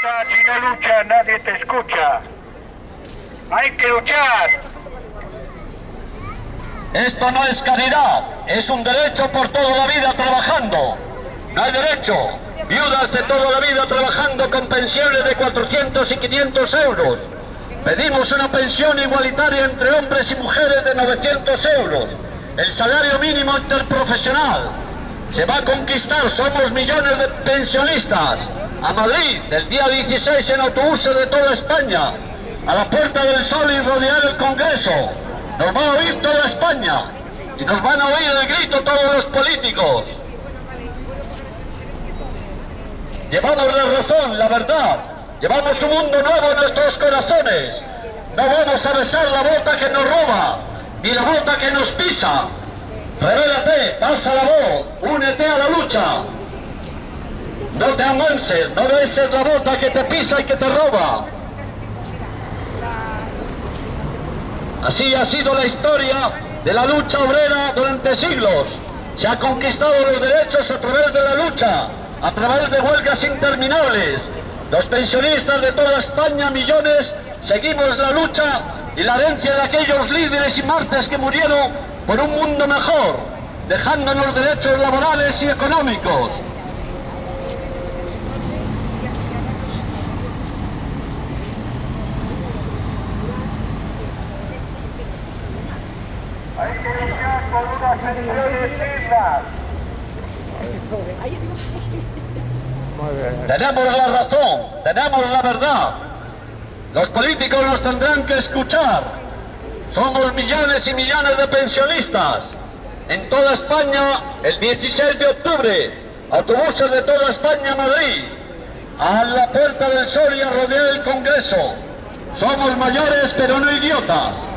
Si no luchas, nadie te escucha. Hay que luchar. Esto no es caridad, es un derecho por toda la vida trabajando. No hay derecho. Viudas de toda la vida trabajando con pensiones de 400 y 500 euros. Pedimos una pensión igualitaria entre hombres y mujeres de 900 euros. El salario mínimo interprofesional. Se va a conquistar, somos millones de pensionistas. A Madrid, el día 16 en autobuses de toda España. A la Puerta del Sol y rodear el Congreso. Nos va a oír toda España. Y nos van a oír el grito todos los políticos. Llevamos la razón, la verdad. Llevamos un mundo nuevo en nuestros corazones. No vamos a besar la bota que nos roba, ni la bota que nos pisa. Revélate, pasa la voz, únete a la lucha. No te amanses, no beses la bota que te pisa y que te roba. Así ha sido la historia de la lucha obrera durante siglos. Se ha conquistado los derechos a través de la lucha, a través de huelgas interminables. Los pensionistas de toda España, millones, seguimos la lucha y la herencia de aquellos líderes y martes que murieron por un mundo mejor, dejándonos derechos laborales y económicos. Tenemos la razón, tenemos la verdad. Los políticos nos tendrán que escuchar. Somos millones y millones de pensionistas. En toda España, el 16 de octubre, autobuses de toda España a Madrid. A la Puerta del Sol y a rodear el Congreso. Somos mayores pero no idiotas.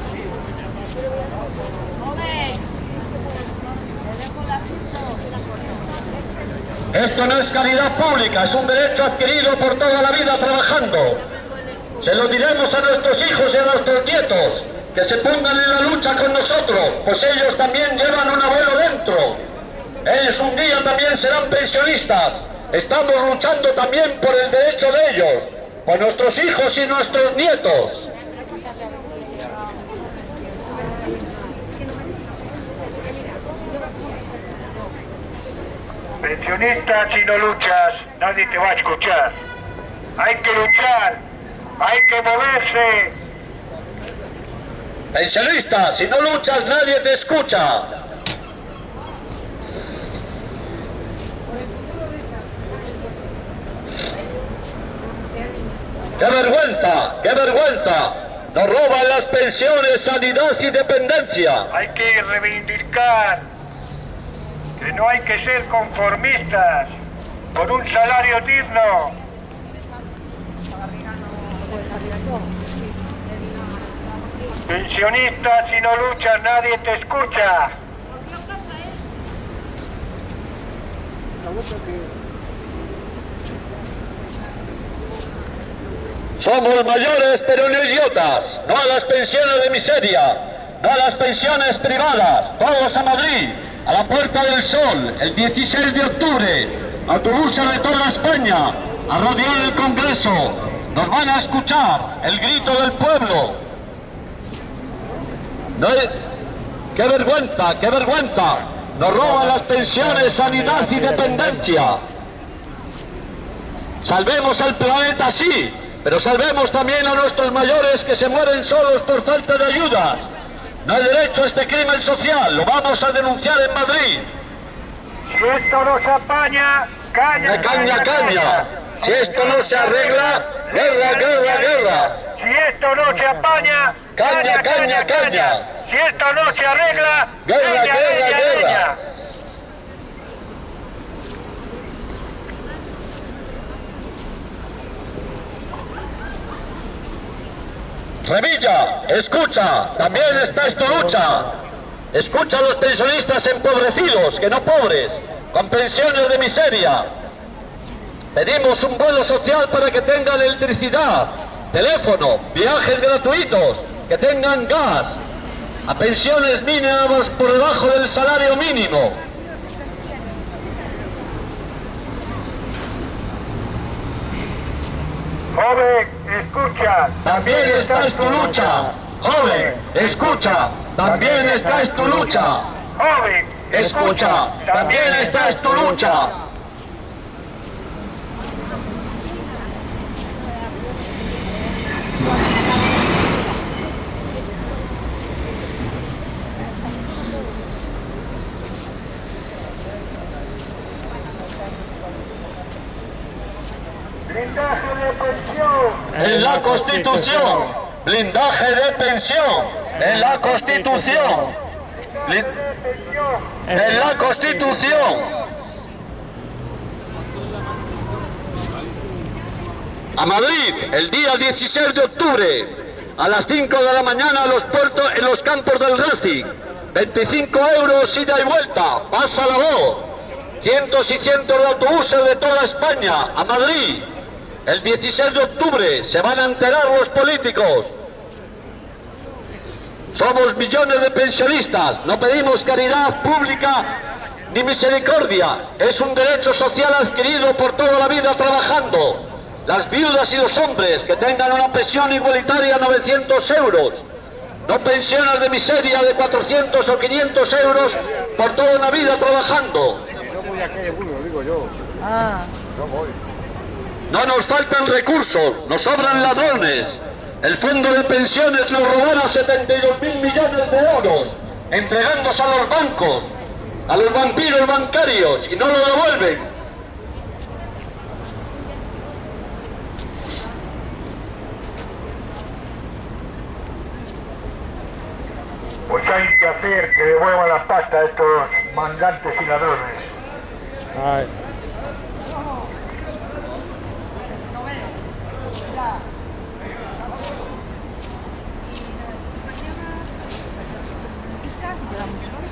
Esto no es calidad pública, es un derecho adquirido por toda la vida trabajando. Se lo diremos a nuestros hijos y a nuestros nietos, que se pongan en la lucha con nosotros, pues ellos también llevan un abuelo dentro. Ellos un día también serán pensionistas. Estamos luchando también por el derecho de ellos, por nuestros hijos y nuestros nietos. Pensionista, si no luchas, nadie te va a escuchar. Hay que luchar, hay que moverse. Pensionista, si no luchas nadie te escucha. ¡Qué vergüenza! ¡Qué vergüenza! Nos roban las pensiones, sanidad y dependencia. Hay que reivindicar no hay que ser conformistas con un salario digno. Pensionista, si no luchas nadie te escucha. Somos mayores pero no idiotas. No a las pensiones de miseria. No a las pensiones privadas. Todos a Madrid. A la Puerta del Sol. El 16 de octubre. Autobuses de toda España. A rodear el Congreso. Nos van a escuchar. El grito del pueblo. No hay- ¡Qué vergüenza! ¡Qué vergüenza! Nos roban las pensiones, sanidad y dependencia. Salvemos el planeta, sí, pero salvemos también a nuestros mayores que se mueren solos por falta de ayudas. No hay derecho a este crimen social, lo vamos a denunciar en Madrid. Si esto no se apaña, caña, caña, caña. Si esto no se arregla, guerra, guerra, guerra. Si esto no se apaña, Caña, caña, caña. Si esto no se arregla, Guerra, guerra, guerra. Revilla, escucha, también está tu lucha. Escucha a los pensionistas empobrecidos, que no pobres, con pensiones de miseria. Pedimos un vuelo social para que tengan electricidad, teléfono, viajes gratuitos, que tengan gas, a pensiones mínimas por debajo del salario mínimo. Joven, escucha. También esta es tu lucha. Joven, escucha. También esta es tu lucha. Joven, Escucha. También esta es tu lucha. Pensión. En la Constitución. Blindaje de pensión. En la Constitución. En la Constitución. A Madrid, el día 16 de octubre, a las 5 de la mañana, en los campos del Racing. 25 euros ida y vuelta, pasa la voz. Cientos y cientos de autobuses de toda España, a Madrid. El 16 de octubre se van a enterar los políticos. Somos millones de pensionistas, no pedimos caridad pública ni misericordia. Es un derecho social adquirido por toda la vida trabajando. Las viudas y los hombres que tengan una pensión igualitaria 900 euros. No pensiones de miseria de 400 o 500 euros por toda una vida trabajando. No nos faltan recursos, nos sobran ladrones. El fondo de pensiones nos robaron 72 mil millones de euros, entregándose a los bancos, a los vampiros bancarios, y no lo devuelven. Pues hay que hacer que devuelvan la pasta a estos mandantes y ladrones. Está, vamos.